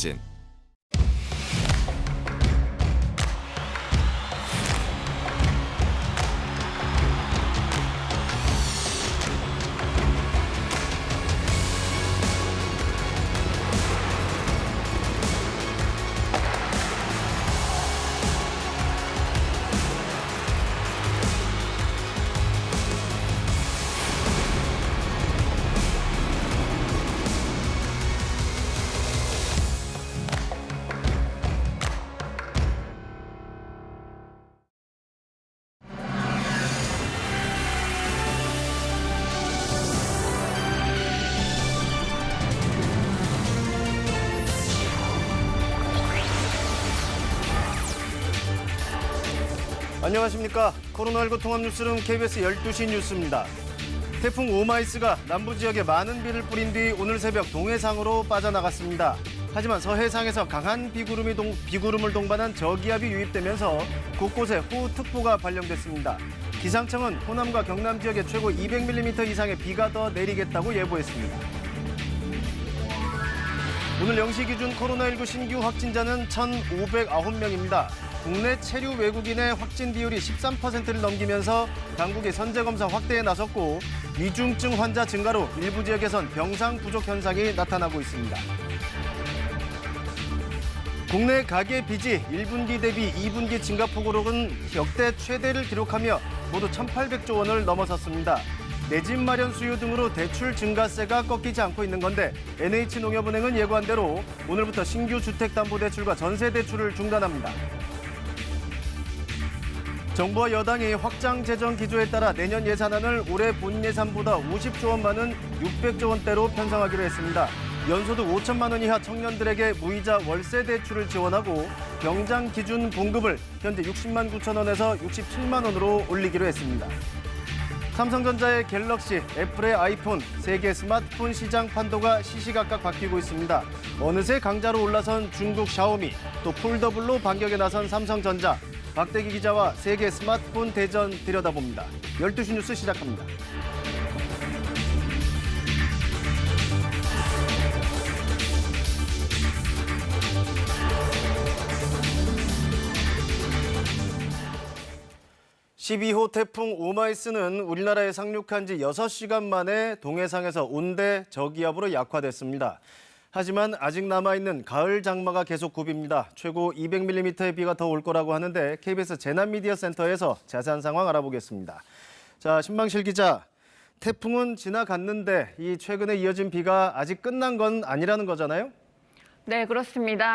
전 안녕하십니까. 코로나19 통합 뉴스룸 KBS 12시 뉴스입니다. 태풍 오마이스가 남부 지역에 많은 비를 뿌린 뒤 오늘 새벽 동해상으로 빠져나갔습니다. 하지만 서해상에서 강한 비구름이 동, 비구름을 동반한 저기압이 유입되면서 곳곳에 호우특보가 발령됐습니다. 기상청은 호남과 경남 지역에 최고 200mm 이상의 비가 더 내리겠다고 예보했습니다. 오늘 0시 기준 코로나19 신규 확진자는 1,509명입니다. 국내 체류 외국인의 확진 비율이 13%를 넘기면서 당국이 선제 검사 확대에 나섰고 위중증 환자 증가로 일부 지역에선 병상 부족 현상이 나타나고 있습니다. 국내 가계 빚이 1분기 대비 2분기 증가폭으로는 역대 최대를 기록하며 모두 1,800조 원을 넘어섰습니다. 내 집 마련 수요 등으로 대출 증가세가 꺾이지 않고 있는 건데 NH농협은행은 예고한 대로 오늘부터 신규 주택담보대출과 전세대출을 중단합니다. 정부와 여당이 확장 재정 기조에 따라 내년 예산안을 올해 본 예산보다 50조 원 많은 600조 원대로 편성하기로 했습니다. 연소득 5천만 원 이하 청년들에게 무이자 월세 대출을 지원하고 병장 기준 봉급을 현재 60만 9천 원에서 67만 원으로 올리기로 했습니다. 삼성전자의 갤럭시, 애플의 아이폰, 세계 스마트폰 시장 판도가 시시각각 바뀌고 있습니다. 어느새 강자로 올라선 중국 샤오미, 또 폴더블로 반격에 나선 삼성전자, 박대기 기자와 세계 스마트폰 대전 들여다봅니다. 12시 뉴스 시작합니다. (12호) 태풍 오마이스는 우리나라에 상륙한 지 6시간 만에 동해상에서 온대 저기압으로 약화됐습니다. 하지만 아직 남아있는 가을 장마가 계속 굽입니다. 최고 200mm의 비가 더 올 거라고 하는데 KBS 재난미디어센터에서 자세한 상황 알아보겠습니다. 자, 신방실 기자. 태풍은 지나갔는데 이 최근에 이어진 비가 아직 끝난 건 아니라는 거잖아요? 네, 그렇습니다.